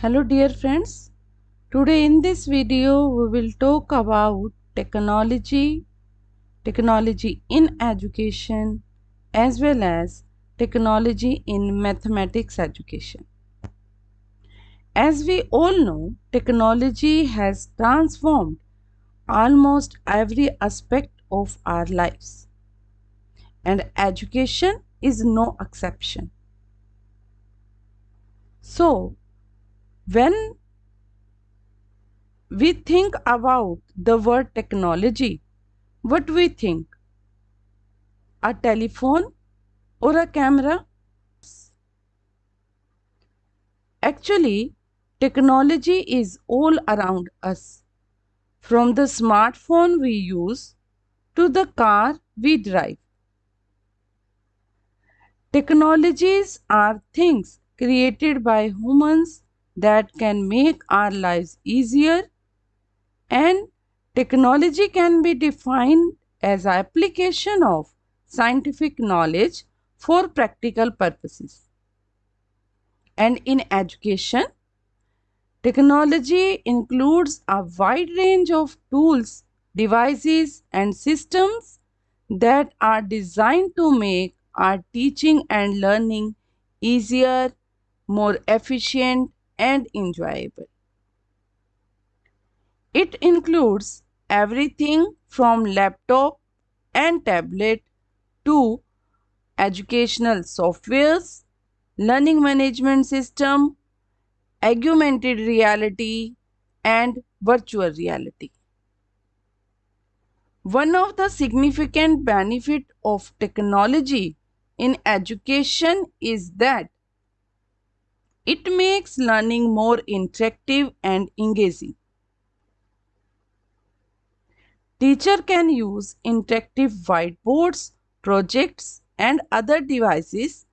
Hello dear friends. Today in this video we will talk about technology, technology in education as well as technology in mathematics education. As we all know, technology has transformed almost every aspect of our lives and education is no exception. So, when we think about the word technology, what we think? A telephone or a camera? Actually, technology is all around us. From the smartphone we use to the car we drive. Technologies are things created by humans that can make our lives easier and technology can be defined as application of scientific knowledge for practical purposes. And in education, technology includes a wide range of tools, devices and systems that are designed to make our teaching and learning easier, more efficient and enjoyable. It includes everything from laptop and tablet to educational softwares, learning management system, augmented reality and virtual reality. One of the significant benefit of technology in education is that it makes learning more interactive and engaging. Teacher can use interactive whiteboards, projects and other devices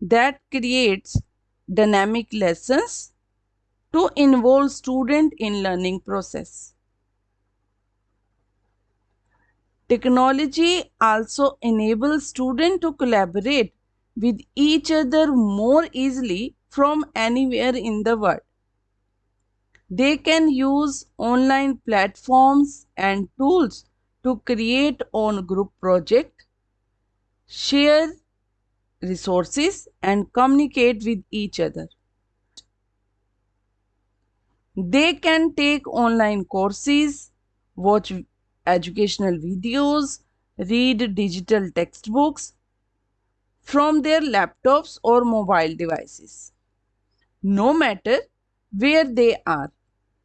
that creates dynamic lessons to involve student in learning process. Technology also enables students to collaborate with each other more easily from anywhere in the world. They can use online platforms and tools to create own group project, share resources and communicate with each other. They can take online courses, watch educational videos, read digital textbooks from their laptops or mobile devices. No matter where they are,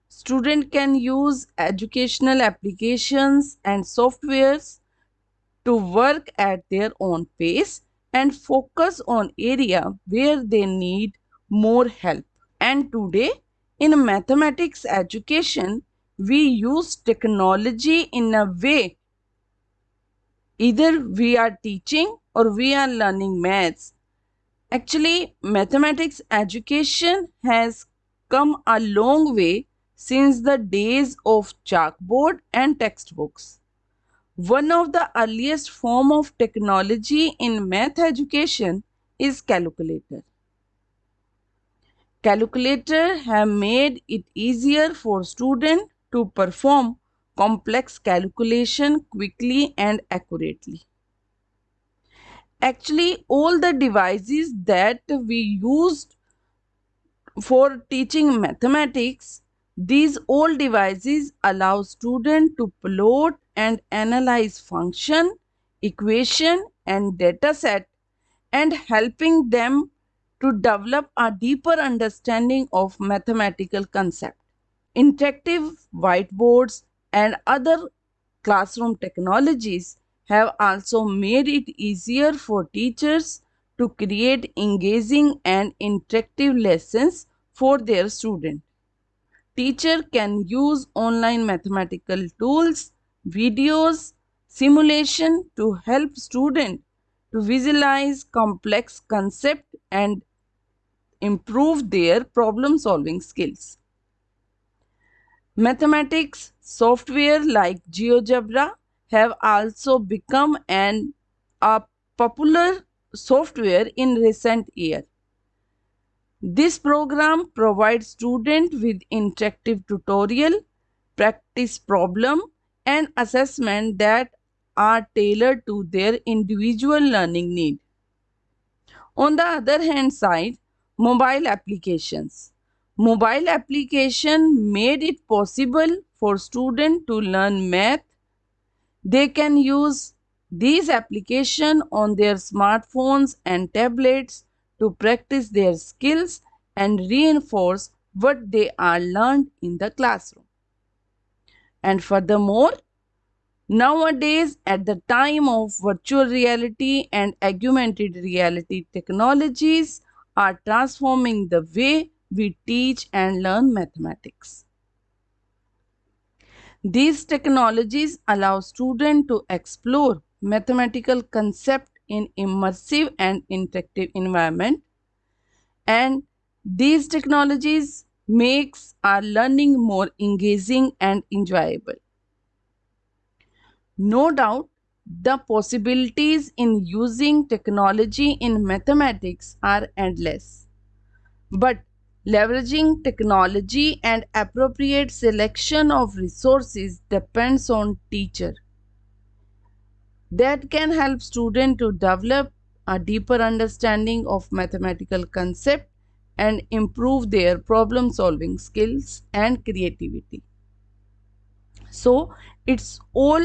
student can use educational applications and softwares to work at their own pace and focus on area where they need more help. And today in mathematics education, we use technology in a way either we are teaching or we are learning maths. Actually, mathematics education has come a long way since the days of chalkboard and textbooks. One of the earliest form of technology in math education is calculator. Calculator have made it easier for students to perform complex calculation quickly and accurately. Actually, all the devices that we used for teaching mathematics, these all devices allow students to plot and analyze function, equation and data set and helping them to develop a deeper understanding of mathematical concept. Interactive whiteboards and other classroom technologies have also made it easier for teachers to create engaging and interactive lessons for their students. Teacher can use online mathematical tools, videos, simulation to help students to visualize complex concept and improve their problem solving skills. Mathematics software like GeoGebra have also become an a popular software in recent years. This program provides students with interactive tutorial, practice problem and assessment that are tailored to their individual learning need. On the other hand side, mobile applications. Mobile application made it possible for students to learn math. They can use these applications on their smartphones and tablets to practice their skills and reinforce what they are learned in the classroom. And furthermore, nowadays at the time of virtual reality and augmented reality technologies are transforming the way we teach and learn mathematics. These technologies allow students to explore mathematical concepts in immersive and interactive environment and these technologies makes our learning more engaging and enjoyable. No doubt, the possibilities in using technology in mathematics are endless. But leveraging technology and appropriate selection of resources depends on teacher. That can help student to develop a deeper understanding of mathematical concept and improve their problem solving skills and creativity. So it's all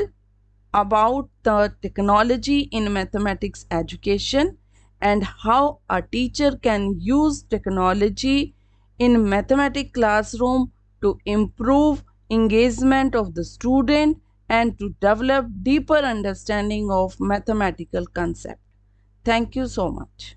about the technology in mathematics education and how a teacher can use technology in mathematics classroom to improve engagement of the student and to develop deeper understanding of mathematical concept. Thank you so much.